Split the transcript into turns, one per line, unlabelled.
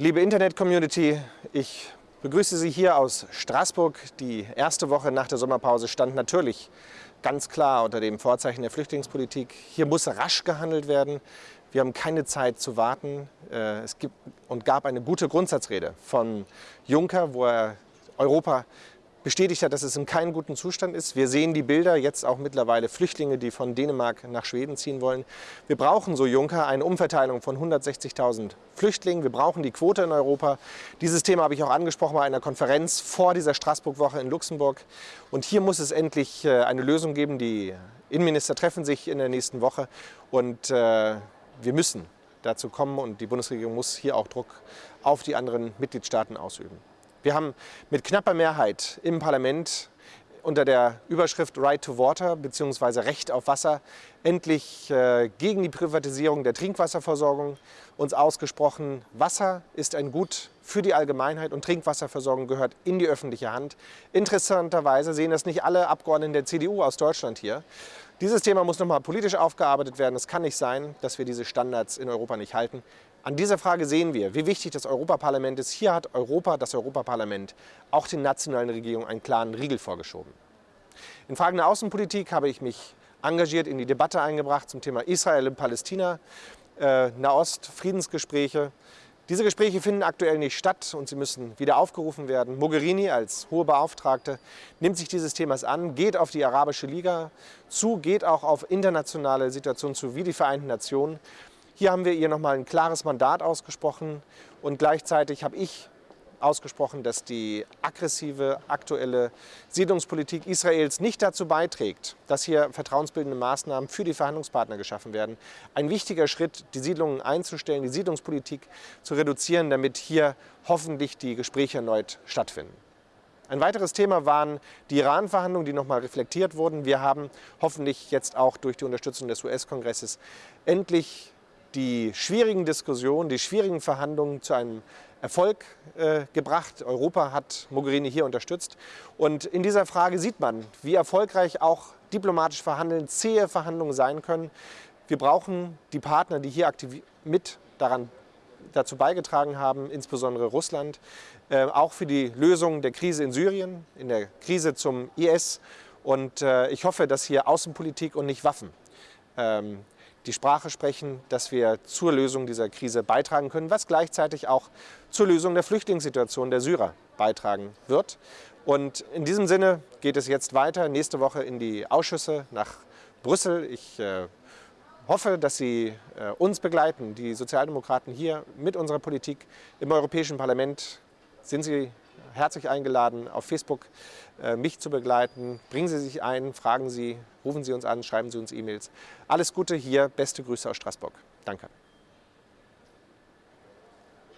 Liebe Internet-Community, ich begrüße Sie hier aus Straßburg. Die erste Woche nach der Sommerpause stand natürlich ganz klar unter dem Vorzeichen der Flüchtlingspolitik. Hier muss rasch gehandelt werden. Wir haben keine Zeit zu warten. Äh, es gibt und gab eine gute Grundsatzrede von Juncker, wo er Europa bestätigt hat, dass es in keinem guten Zustand ist. Wir sehen die Bilder, jetzt auch mittlerweile Flüchtlinge, die von Dänemark nach Schweden ziehen wollen. Wir brauchen, so Juncker, eine Umverteilung von 160.000 Flüchtlingen. Wir brauchen die Quote in Europa. Dieses Thema habe ich auch angesprochen bei einer Konferenz vor dieser Straßburg-Woche in Luxemburg. Und hier muss es endlich äh, eine Lösung geben. Die Innenminister treffen sich in der nächsten Woche und äh, wir müssen dazu kommen und die Bundesregierung muss hier auch Druck auf die anderen Mitgliedstaaten ausüben. Wir haben mit knapper Mehrheit im Parlament unter der Überschrift Right to Water bzw. Recht auf Wasser endlich äh, gegen die Privatisierung der Trinkwasserversorgung uns ausgesprochen. Wasser ist ein Gut für die Allgemeinheit und Trinkwasserversorgung gehört in die öffentliche Hand. Interessanterweise sehen das nicht alle Abgeordneten der CDU aus Deutschland hier. Dieses Thema muss nochmal politisch aufgearbeitet werden. Es kann nicht sein, dass wir diese Standards in Europa nicht halten. An dieser Frage sehen wir, wie wichtig das Europaparlament ist. Hier hat Europa, das Europaparlament, auch den nationalen Regierungen einen klaren Riegel vorgeschoben. In Fragen der Außenpolitik habe ich mich engagiert in die Debatte eingebracht zum Thema Israel und Palästina, äh, Nahost, Friedensgespräche. Diese Gespräche finden aktuell nicht statt und sie müssen wieder aufgerufen werden. Mogherini als hohe Beauftragte nimmt sich dieses Themas an, geht auf die Arabische Liga zu, geht auch auf internationale Situationen zu, wie die Vereinten Nationen. Hier haben wir ihr nochmal ein klares Mandat ausgesprochen und gleichzeitig habe ich ausgesprochen, dass die aggressive aktuelle Siedlungspolitik Israels nicht dazu beiträgt, dass hier vertrauensbildende Maßnahmen für die Verhandlungspartner geschaffen werden. Ein wichtiger Schritt, die Siedlungen einzustellen, die Siedlungspolitik zu reduzieren, damit hier hoffentlich die Gespräche erneut stattfinden. Ein weiteres Thema waren die Iran-Verhandlungen, die nochmal reflektiert wurden. Wir haben hoffentlich jetzt auch durch die Unterstützung des US-Kongresses endlich die schwierigen Diskussionen, die schwierigen Verhandlungen zu einem Erfolg äh, gebracht. Europa hat Mogherini hier unterstützt. Und in dieser Frage sieht man, wie erfolgreich auch diplomatisch verhandeln, zähe Verhandlungen sein können. Wir brauchen die Partner, die hier aktiv mit daran dazu beigetragen haben, insbesondere Russland, äh, auch für die Lösung der Krise in Syrien, in der Krise zum IS. Und äh, ich hoffe, dass hier Außenpolitik und nicht Waffen ähm, die Sprache sprechen, dass wir zur Lösung dieser Krise beitragen können, was gleichzeitig auch zur Lösung der Flüchtlingssituation der Syrer beitragen wird. Und in diesem Sinne geht es jetzt weiter, nächste Woche in die Ausschüsse nach Brüssel. Ich äh, hoffe, dass Sie äh, uns begleiten, die Sozialdemokraten hier mit unserer Politik im Europäischen Parlament. Sind Sie herzlich eingeladen, auf Facebook äh, mich zu begleiten. Bringen Sie sich ein, fragen Sie, rufen Sie uns an, schreiben Sie uns E-Mails. Alles Gute hier, beste Grüße aus Straßburg. Danke.